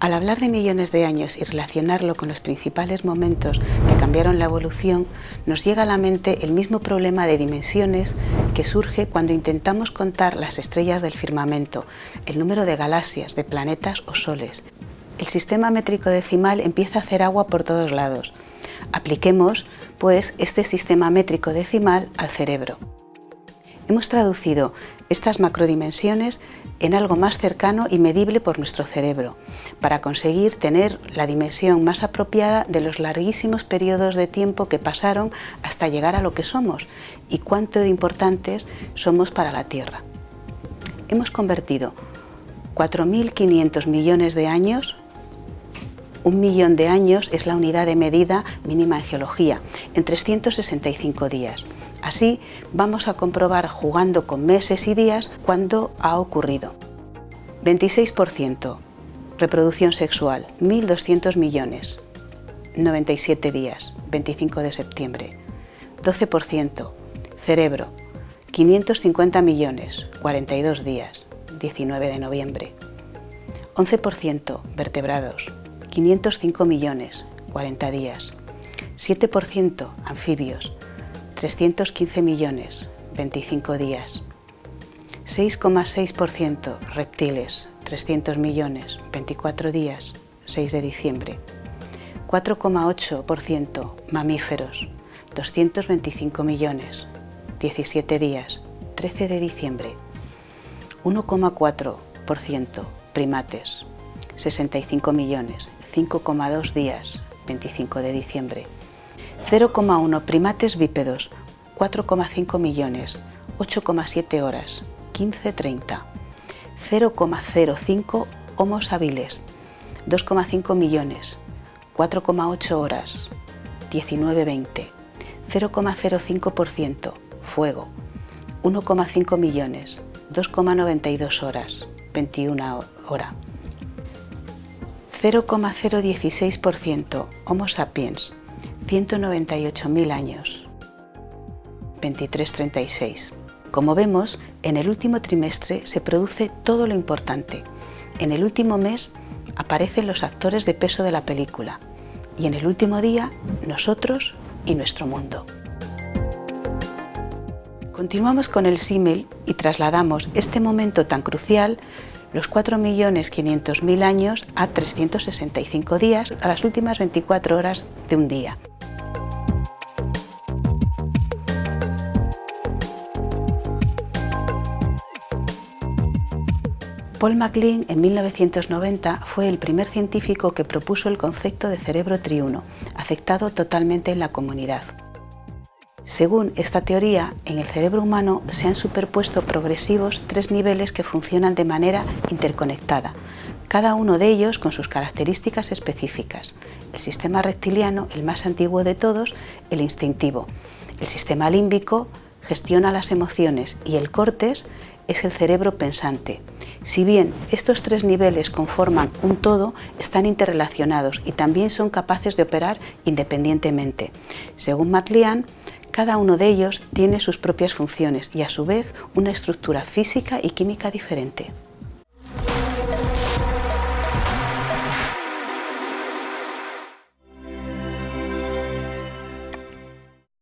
Al hablar de millones de años y relacionarlo con los principales momentos que cambiaron la evolución, nos llega a la mente el mismo problema de dimensiones que surge cuando intentamos contar las estrellas del firmamento, el número de galaxias, de planetas o soles. El sistema métrico decimal empieza a hacer agua por todos lados. Apliquemos, pues, este sistema métrico decimal al cerebro. Hemos traducido estas macrodimensiones en algo más cercano y medible por nuestro cerebro, para conseguir tener la dimensión más apropiada de los larguísimos periodos de tiempo que pasaron hasta llegar a lo que somos y cuánto de importantes somos para la Tierra. Hemos convertido 4.500 millones de años un millón de años es la unidad de medida mínima en geología, en 365 días. Así vamos a comprobar jugando con meses y días cuándo ha ocurrido. 26%. Reproducción sexual, 1.200 millones. 97 días, 25 de septiembre. 12%. Cerebro, 550 millones, 42 días, 19 de noviembre. 11%. Vertebrados, 505 millones, 40 días. 7% anfibios, 315 millones, 25 días. 6,6% reptiles, 300 millones, 24 días, 6 de diciembre. 4,8% mamíferos, 225 millones, 17 días, 13 de diciembre. 1,4% primates, 65 millones, 5,2 días, 25 de diciembre. 0,1 primates bípedos, 4,5 millones, 8,7 horas, 15.30. 0,05 homos hábiles, 2,5 millones, 4,8 horas, 19.20. 0,05% fuego, 1,5 millones, 2,92 horas, 21 hora. 0,016% Homo sapiens, 198.000 años. 2336. Como vemos, en el último trimestre se produce todo lo importante. En el último mes aparecen los actores de peso de la película y en el último día nosotros y nuestro mundo. Continuamos con el símil y trasladamos este momento tan crucial los 4.500.000 años a 365 días, a las últimas 24 horas de un día. Paul MacLean en 1990 fue el primer científico que propuso el concepto de cerebro triuno, aceptado totalmente en la comunidad. Según esta teoría, en el cerebro humano se han superpuesto progresivos tres niveles que funcionan de manera interconectada, cada uno de ellos con sus características específicas. El sistema reptiliano, el más antiguo de todos, el instintivo. El sistema límbico gestiona las emociones y el cortes es el cerebro pensante. Si bien estos tres niveles conforman un todo, están interrelacionados y también son capaces de operar independientemente. Según MacLean, cada uno de ellos tiene sus propias funciones y a su vez una estructura física y química diferente.